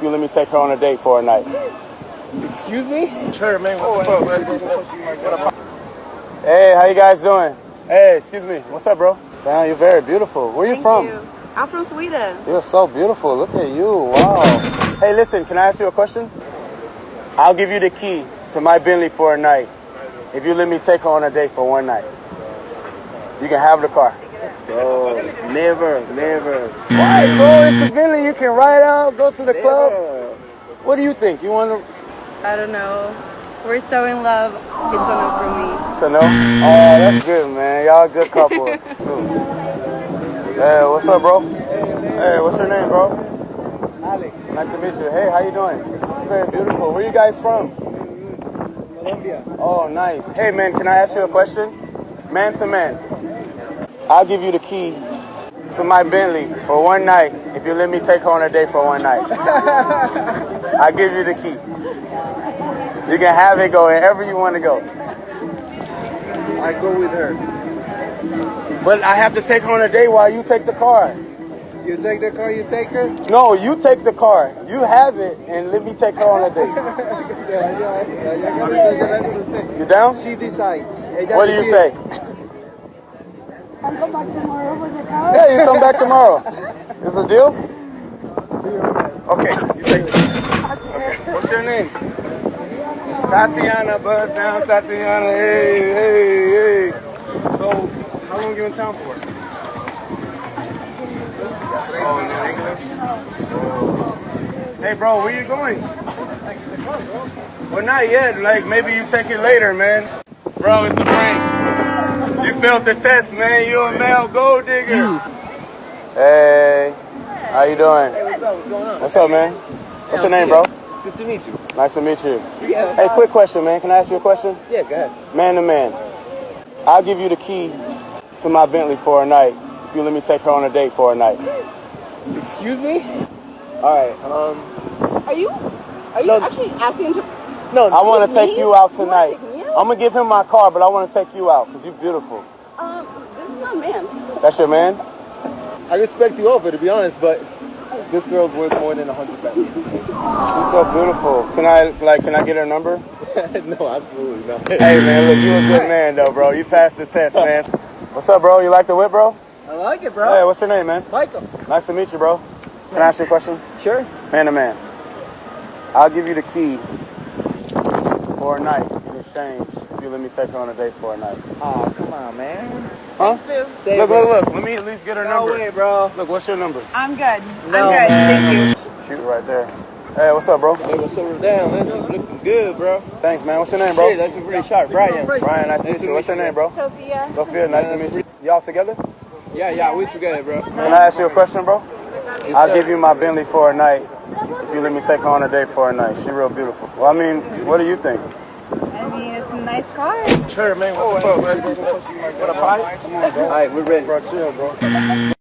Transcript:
if you let me take her on a date for a night. Excuse me? Sure, man. What the fuck, man? Hey, how you guys doing? Hey, excuse me. What's up, bro? Sam, you're very beautiful. Where you Thank from? you. I'm from Sweden. You're so beautiful. Look at you. Wow. Hey, listen, can I ask you a question? I'll give you the key to my Bentley for a night if you let me take her on a date for one night. You can have the car. Bro, never, never. Why, bro? Mm. It's a Bentley. You can ride out, go to the club. What do you think? You want to? I don't know. We're so in love. It's a no for me. It's a no? Oh, that's mm. good, man. Y'all a good couple. Hey, what's up, bro? Hey, what's your name, bro? Alex, Nice to meet you. Hey, how you doing? Very beautiful. Where you guys from? Colombia. Oh, nice. Hey, man, can I ask you a question? Man to man. I'll give you the key to my Bentley for one night if you let me take her on a date for one night. I'll give you the key. You can have it go wherever you want to go. I go with her. But I have to take her on a date while you take the car. You take the car, you take her? No, you take the car. You have it and let me take her on a date. You down? She decides. What do you say? I'll come back tomorrow for the car. Yeah, you come back tomorrow. Is a deal? Okay, you take it. Okay. What's your name? Tatiana, buzz down, Tatiana. Hey, hey, hey. So, how long you in town for? Oh, in English? Hey, bro, where you going? Well, not yet. Like, maybe you take it later, man. Bro, it's a prank. You failed the test, man. You a male gold digger. Hey, how you doing? Hey, what's up? What's going on? What's up, man? What's your name, bro? It's good to meet you. Nice to meet you. Yeah. Hey, quick question, man. Can I ask you a question? Yeah, go ahead. Man to man. I'll give you the key to my Bentley for a night if you let me take her on a date for a night. Excuse me? All right. Um. Are you? Are you No. actually asking to? No. I want to take me? you out You tonight. Take me out? I'm gonna give him my car, but I want to take you out because you're beautiful. Um, this is my man. That's your man? I respect the offer, to be honest, but this girl's worth more than a hundred pounds. She's so beautiful. Can I like? Can I get her number? no, absolutely not. Hey, man, look, you're a good man though, bro. You passed the test, man. What's up, bro? You like the whip, bro? I like it, bro. Hey, what's your name, man? Michael. Nice to meet you, bro. Can I ask you a question? Sure. Man to man. I'll give you the key for a night in exchange if you let me take her on a date for a night. Oh, come on, man. Huh? Say Look, it, look, look. Let me at least get her No number. way, bro. Look, what's your number? I'm good. No, I'm good. Thank you. Shoot right there. Hey, what's up, bro? Hey, what's up down? That's looking good, bro. Thanks, man. What's your name, Shit, bro? that's pretty sharp. Brian. Brian, nice to meet you. What's your name, bro? Sophia. Sophia, nice to meet you. Y'all together? Yeah, yeah, we together, bro. Can I ask you a question, bro? Yes, I'll give you my Bentley for a night if you let me take her on a date for a night. She real beautiful. Well, I mean, what do you think? I mean, it's a nice car. Sure, man. What the fuck, man? What a fight? All right, we're ready. Bro, chill, bro. Mm.